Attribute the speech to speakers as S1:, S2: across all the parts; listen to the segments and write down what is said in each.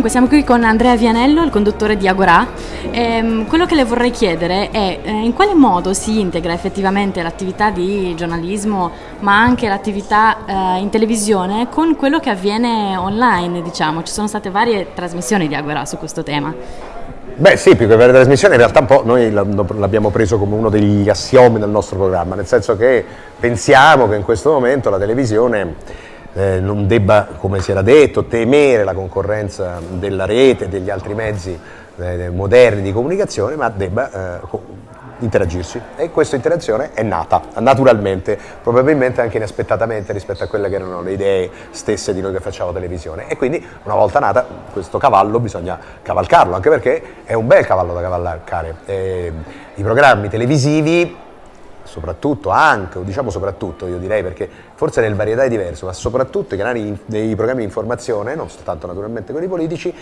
S1: Dunque, siamo qui con Andrea Vianello, il conduttore di Agorà. Ehm, quello che le vorrei chiedere è eh, in quale modo si integra effettivamente l'attività di giornalismo, ma anche l'attività eh, in televisione con quello che avviene online, diciamo. Ci sono state varie trasmissioni di Agorà su questo tema.
S2: Beh sì, più che avere trasmissione in realtà un po' noi l'abbiamo preso come uno degli assiomi del nostro programma, nel senso che pensiamo che in questo momento la televisione eh, non debba, come si era detto, temere la concorrenza della rete e degli altri mezzi eh, moderni di comunicazione, ma debba eh, interagirsi e questa interazione è nata naturalmente, probabilmente anche inaspettatamente rispetto a quelle che erano le idee stesse di noi che facciamo televisione e quindi una volta nata questo cavallo bisogna cavalcarlo, anche perché è un bel cavallo da cavalcare. Eh, I programmi televisivi soprattutto anche, o diciamo soprattutto io direi perché forse nel varietà è diverso, ma soprattutto i canali dei programmi di informazione, non soltanto naturalmente quelli politici,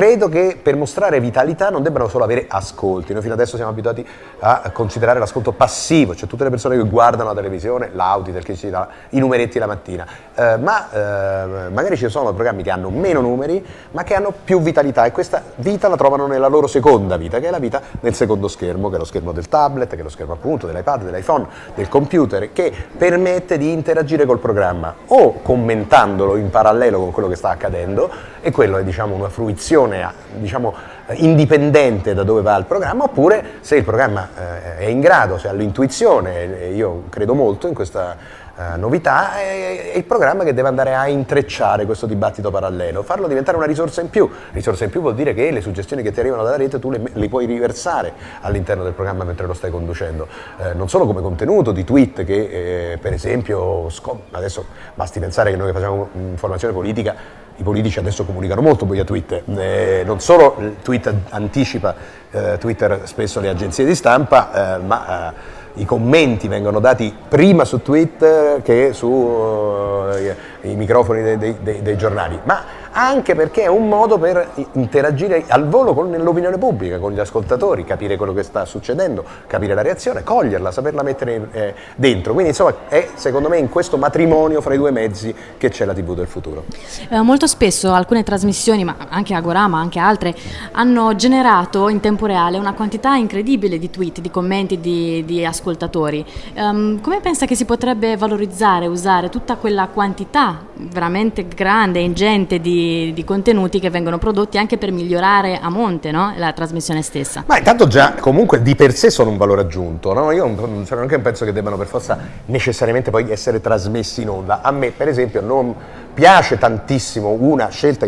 S2: Credo che per mostrare vitalità non debbano solo avere ascolti, noi fino adesso siamo abituati a considerare l'ascolto passivo, cioè tutte le persone che guardano la televisione, l'Auditel che ci dà i numeretti la mattina, eh, ma eh, magari ci sono programmi che hanno meno numeri ma che hanno più vitalità e questa vita la trovano nella loro seconda vita, che è la vita del secondo schermo, che è lo schermo del tablet, che è lo schermo appunto dell'iPad, dell'iPhone, del computer, che permette di interagire col programma o commentandolo in parallelo con quello che sta accadendo e quello è diciamo una fruizione diciamo, indipendente da dove va il programma, oppure se il programma eh, è in grado, se ha l'intuizione, io credo molto in questa eh, novità, è, è, il programma che deve andare a intrecciare questo dibattito parallelo, farlo diventare una risorsa in più. Risorsa in più vuol dire che le suggestioni che ti arrivano dalla rete tu le, le puoi riversare all'interno del programma mentre lo stai conducendo, eh, non solo come contenuto di tweet che eh, per esempio, adesso basti pensare che noi facciamo informazione politica i politici adesso comunicano molto via Twitter, eh, non solo tweet anticipa eh, Twitter spesso le agenzie di stampa, eh, ma eh, i commenti vengono dati prima su Twitter che sui uh, microfoni dei, dei, dei, giornali. Ma anche perché è un modo per interagire al volo con l'opinione pubblica, con gli ascoltatori, capire quello che sta succedendo, capire la reazione, coglierla, saperla mettere eh, dentro. Quindi insomma è secondo me in questo matrimonio fra i due mezzi che c'è la TV del futuro.
S1: Eh, molto spesso alcune trasmissioni, ma anche Agora, ma anche altre, hanno generato in tempo reale una quantità incredibile di tweet, di commenti, di, di ascoltatori. Um, come pensa che si potrebbe valorizzare, usare tutta quella quantità veramente grande, ingente di di, contenuti che vengono prodotti anche per migliorare a monte no? la trasmissione stessa.
S2: Ma intanto già comunque di per sé sono un valore aggiunto, no? io non, cioè, non penso che debbano per forza necessariamente poi essere trasmessi in onda. A me per esempio non piace tantissimo una scelta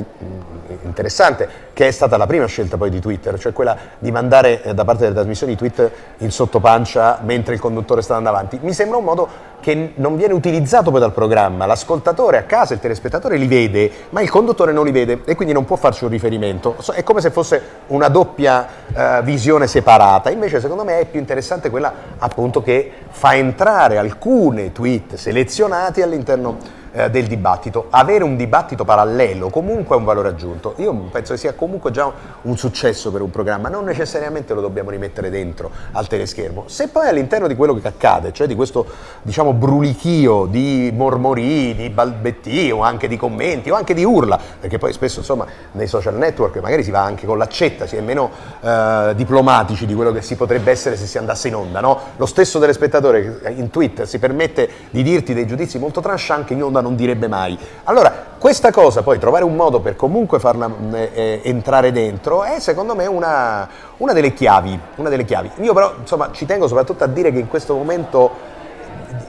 S2: interessante che è stata la prima scelta poi di Twitter, cioè quella di mandare eh, da parte delle trasmissioni tweet in sottopancia mentre il conduttore sta andando avanti. Mi sembra un modo che non viene utilizzato poi dal programma, l'ascoltatore a casa, il telespettatore li vede, ma il conduttore non li vede e quindi non può farci un riferimento. È come se fosse una doppia uh, visione separata, invece secondo me è più interessante quella appunto che fa entrare alcune tweet selezionati all'interno eh, del dibattito. Avere un dibattito parallelo comunque è un valore aggiunto. Io penso che sia comunque già un successo per un programma, non necessariamente lo dobbiamo rimettere dentro al teleschermo. Se poi all'interno di quello che accade, cioè di questo diciamo brulichio di mormorii, di balbetti o anche di commenti o anche di urla, perché poi spesso insomma nei social network magari si va anche con l'accetta, si è meno eh, diplomatici di quello che si potrebbe essere se si andasse in onda, no? Lo stesso telespettatore che in Twitter si permette di dirti dei giudizi molto tranchant che in onda non direbbe mai. Allora, questa cosa poi, trovare un modo per comunque farla eh, eh, entrare dentro, è secondo me una, una, delle chiavi, una delle chiavi. Io però, insomma, ci tengo soprattutto a dire che in questo momento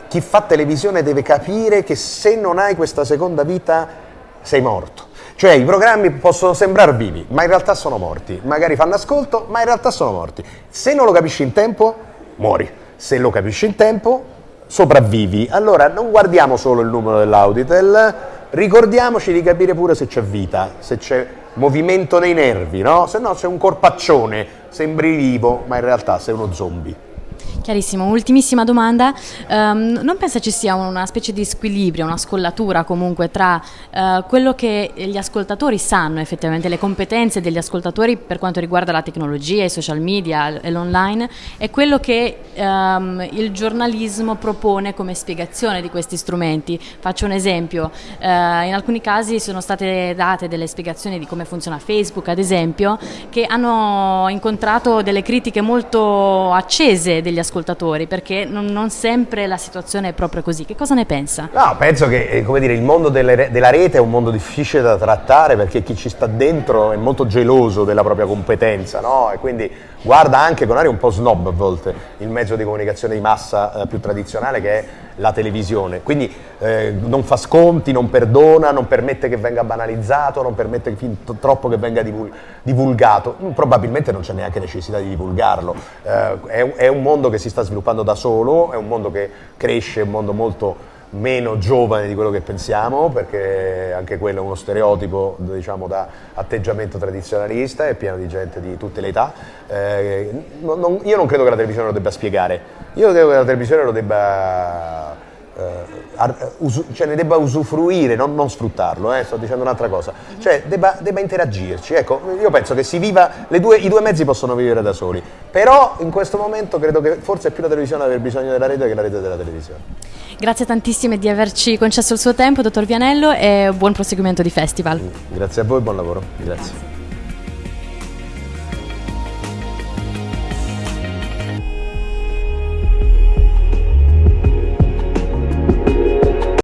S2: chi fa televisione deve capire che se non hai questa seconda vita sei morto. Cioè i programmi possono sembrare vivi, ma in realtà sono morti. Magari fanno ascolto, ma in realtà sono morti. Se non lo capisci in tempo, muori. Se lo capisci in tempo, sopravvivi. Allora non guardiamo solo il numero dell'Auditel, ricordiamoci di capire pure se c'è vita, se c'è movimento nei nervi, no? Se no sei un corpaccione, sembri vivo, ma in realtà sei uno zombie.
S1: Chiarissimo, ultimissima domanda, um, non pensa ci sia una specie di squilibrio, una scollatura comunque tra uh, quello che gli ascoltatori sanno effettivamente, le competenze degli ascoltatori per quanto riguarda la tecnologia, i social media e l'online e quello che um, il giornalismo propone come spiegazione di questi strumenti. Faccio un esempio, uh, in alcuni casi sono state date delle spiegazioni di come funziona Facebook ad esempio che hanno incontrato delle critiche molto accese degli ascoltatori ascoltatori, perché non, non, sempre la situazione è proprio così. Che cosa ne pensa?
S2: No, penso che eh, dire, il mondo delle, della rete è un mondo difficile da trattare perché chi ci sta dentro è molto geloso della propria competenza, no? E quindi guarda anche con aria un po' snob a volte il mezzo di comunicazione di massa eh, più tradizionale che è la televisione. Quindi eh, non fa sconti, non perdona, non permette che venga banalizzato, non permette fin troppo che venga divul divulgato. Probabilmente non c'è neanche necessità di divulgarlo. Eh, è, è un mondo che si sta sviluppando da solo, è un mondo che cresce, è un mondo molto meno giovane di quello che pensiamo, perché anche quello è uno stereotipo diciamo, da atteggiamento tradizionalista, è pieno di gente di tutte le età. Eh, non, io non credo che la televisione lo debba spiegare, io credo che la televisione lo debba cioè ne debba usufruire, non, non sfruttarlo, eh, sto dicendo un'altra cosa, cioè debba, debba, interagirci. Ecco, io penso che si viva, due, i due mezzi possono vivere da soli, però in questo momento credo che forse è più la televisione ad aver bisogno della rete che la rete della televisione.
S1: Grazie tantissime di averci concesso il suo tempo, dottor Vianello, e buon proseguimento di festival.
S2: Grazie a voi, buon lavoro. Grazie. Grazie.